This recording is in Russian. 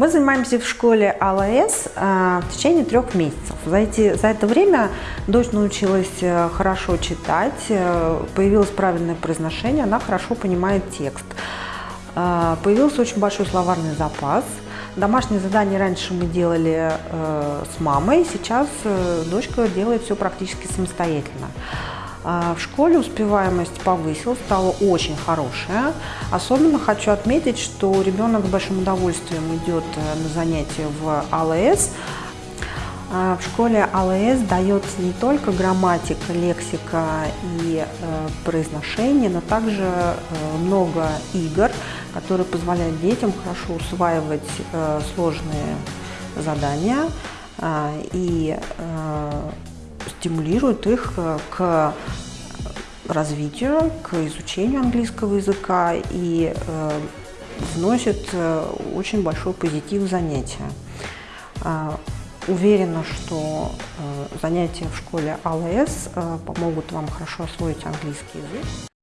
Мы занимаемся в школе АЛС э, в течение трех месяцев. За, эти, за это время дочь научилась э, хорошо читать, э, появилось правильное произношение, она хорошо понимает текст. Появился очень большой словарный запас. Домашние задания раньше мы делали с мамой, сейчас дочка делает все практически самостоятельно. А, в школе успеваемость повысилась, стала очень хорошая. Особенно хочу отметить, что ребенок с большим удовольствием идет э, на занятия в АЛС. А, в школе АЛС дается не только грамматика, лексика и э, произношение, но также э, много игр, которые позволяют детям хорошо усваивать сложные задания э, и стимулирует их э, к развитию, к изучению английского языка и э, вносит э, очень большой позитив в занятия. Уверена, что занятия в школе АЛС помогут вам хорошо освоить английский язык.